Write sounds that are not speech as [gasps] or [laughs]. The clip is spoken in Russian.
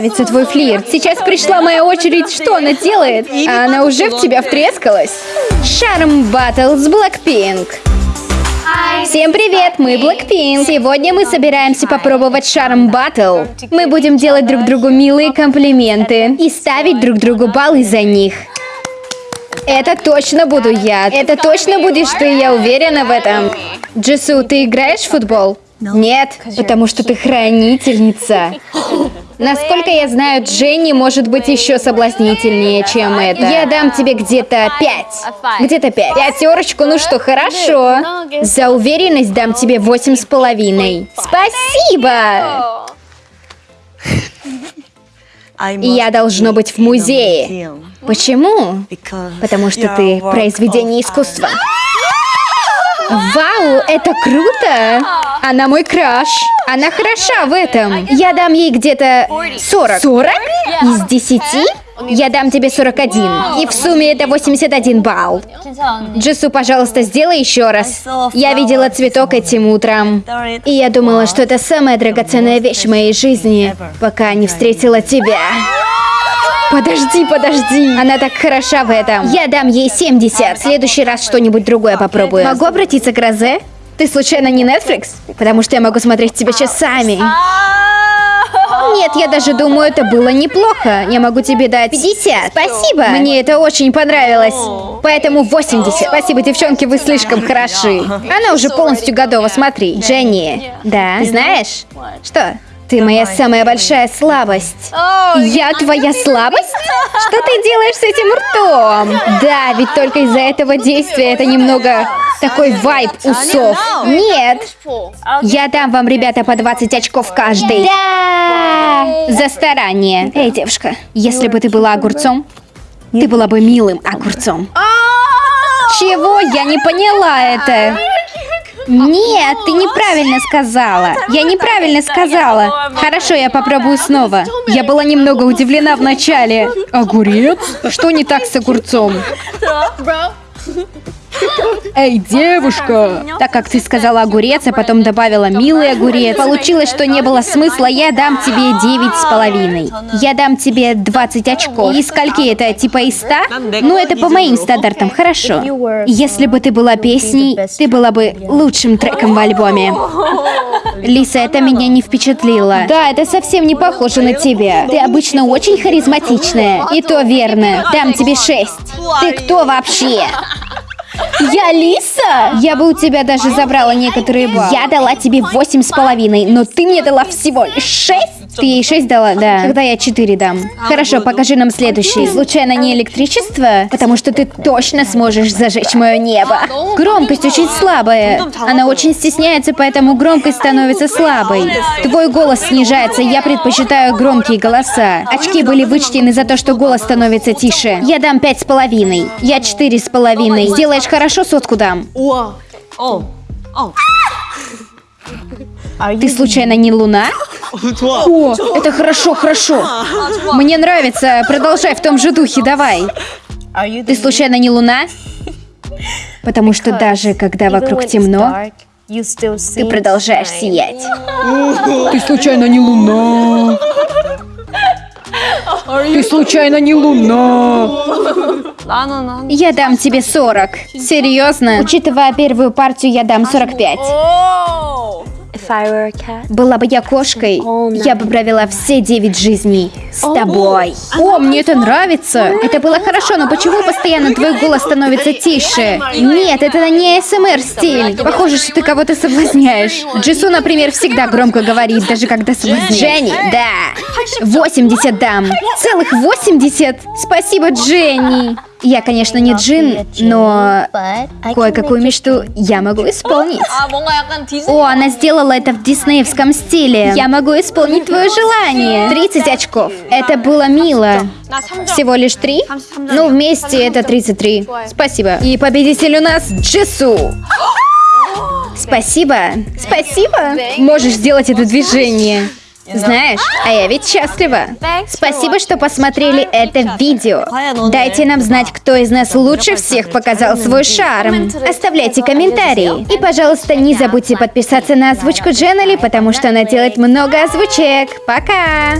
нравится твой флирт. Сейчас пришла моя очередь, что она делает? А она уже в тебя втрескалась. Шарм Батл с Blackpink. Всем привет, мы Blackpink. Сегодня мы собираемся попробовать Шарм Батл. Мы будем делать друг другу милые комплименты и ставить друг другу баллы за них. Это точно буду я. Это точно будешь ты, я уверена в этом. Джису, ты играешь в футбол? Нет, потому что ты хранительница. [gasps] [gasps] [gasps] Насколько я знаю, Дженни может быть еще соблазнительнее, чем это. Я дам тебе где-то пять. Где-то пять. Пятерочку, ну что, хорошо. За уверенность дам тебе восемь с половиной. Спасибо! И я должно быть в музее. Почему? Потому что ты произведение искусства. Вау, это круто! Она мой краш. Она хороша в этом. Я дам ей где-то 40. 40? Из 10? Я дам тебе 41. И в сумме это 81 балл. Джису, пожалуйста, сделай еще раз. Я видела цветок этим утром. И я думала, что это самая драгоценная вещь в моей жизни, пока не встретила тебя. Подожди, подожди. Она так хороша в этом. Я дам ей 70. В следующий раз что-нибудь другое попробую. Могу обратиться к Розе? Ты случайно не Netflix? Потому что я могу смотреть тебя часами. Нет, я даже думаю, это было неплохо. Я могу тебе дать 50. Спасибо. Мне это очень понравилось. Поэтому 80. Спасибо, девчонки, вы слишком хороши. Она уже полностью готова, смотри. Дженни. Да? Ты знаешь? Что? Ты моя самая большая слабость. Я твоя слабость? Что ты делаешь с этим ртом? Да, ведь только из-за этого действия это немного такой вайб усов. Нет. Я дам вам, ребята, по 20 очков каждый. Да! За старание. Эй, девушка, если бы ты была огурцом, ты была бы милым огурцом. Чего? Я не поняла это. Нет, ты неправильно сказала. Я неправильно сказала. Хорошо, я попробую снова. Я была немного удивлена вначале. Огурец? Что не так с огурцом? Эй, девушка! Так как ты сказала огурец, а потом добавила милый огурец, получилось, что не было смысла, я дам тебе девять с половиной. Я дам тебе 20 очков. И скольки это, типа из 100? Ну, это по моим стандартам, хорошо. Если бы ты была песней, ты была бы лучшим треком в альбоме. Лиса, это меня не впечатлило. Да, это совсем не похоже на тебя. Ты обычно очень харизматичная. И то верно. Дам тебе 6. Ты кто вообще? Я Лиса? Я бы у тебя даже забрала некоторые баллы. Я дала тебе восемь с половиной, но ты мне дала всего лишь шесть. Ты ей 6 дала? Да. Тогда я 4 дам. Хорошо, покажи нам следующий. Случайно не электричество? Потому что ты точно сможешь зажечь мое небо. Громкость очень слабая. Она очень стесняется, поэтому громкость становится слабой. Твой голос снижается, я предпочитаю громкие голоса. Очки были вычтены за то, что голос становится тише. Я дам пять с половиной. Я четыре с половиной. Сделаешь хорошо, сотку дам. Ты случайно не луна? О, это хорошо, хорошо. Мне нравится. Продолжай в том же духе, давай. [laughs] Ты случайно не луна? Потому что даже когда вокруг темно, ты продолжаешь сиять. Ты случайно не луна? Ты случайно не луна? Я дам тебе 40. Серьезно? Учитывая первую партию, я дам 45. Была бы я кошкой, я бы провела все девять жизней с тобой. О, мне это нравится. Это было хорошо, но почему постоянно твой голос становится тише? Нет, это не СМР стиль. Похоже, что ты кого-то соблазняешь. Джису, например, всегда громко говорит, даже когда соблазняет. Дженни, да. 80 дам. Целых 80? Спасибо, Дженни. Я, конечно, не джин, но кое-какую мечту я могу исполнить. О, она сделала это в диснеевском стиле. Я могу исполнить твое желание. 30 очков. Это было мило. Всего лишь три? Ну, вместе это 33. Спасибо. И победитель у нас Джису. [gasps] Спасибо. Спасибо. Можешь сделать это движение. Знаешь, а я ведь счастлива. Спасибо, что посмотрели это видео. Дайте нам знать, кто из нас лучше всех показал свой шарм. Оставляйте комментарии. И, пожалуйста, не забудьте подписаться на озвучку Дженнели, потому что она делает много озвучек. Пока!